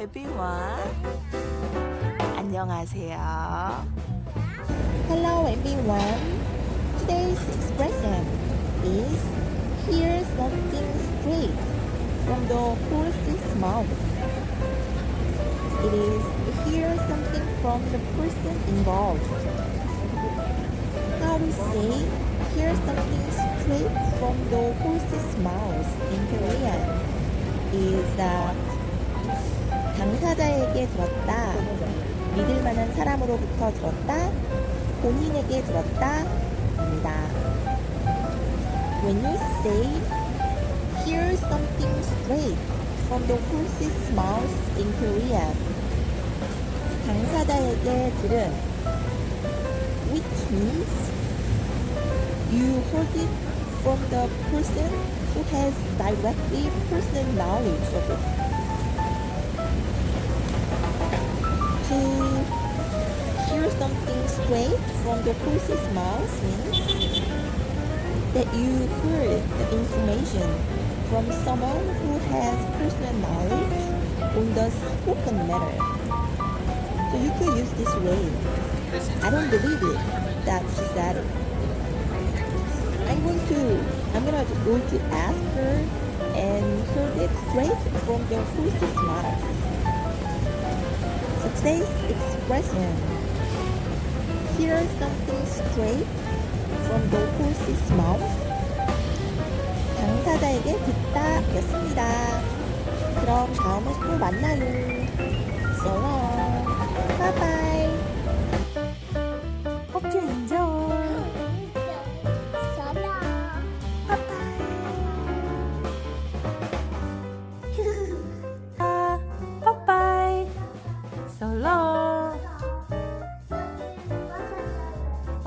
everyone. 안녕하세요. Hello everyone. Today's expression is hear something straight from the horse's mouth. It is hear something from the person involved. How to say hear something straight from the horse's mouth in Korean is that 당사자에게 들었다. 믿을 만한 사람으로부터 들었다. 본인에게 들었다. 입니다. When you say hear something straight from the horse's mouth in Korean 당사자에게 들은 which means you heard it from the person who has directly personal knowledge of it. Straight from the horse's mouth means that you heard the information from someone who has personal knowledge on the spoken matter. So you could use this way. I don't believe it that she said it. I'm going to I'm gonna go to ask her and heard it straight from the horse's mouth. So today's expression hear something straight from the horse's mouth. 당사자에게 듣다 였습니다. 그럼 다음에 또 만나요. So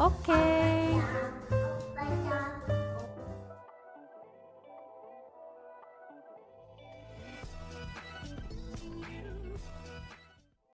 오케이.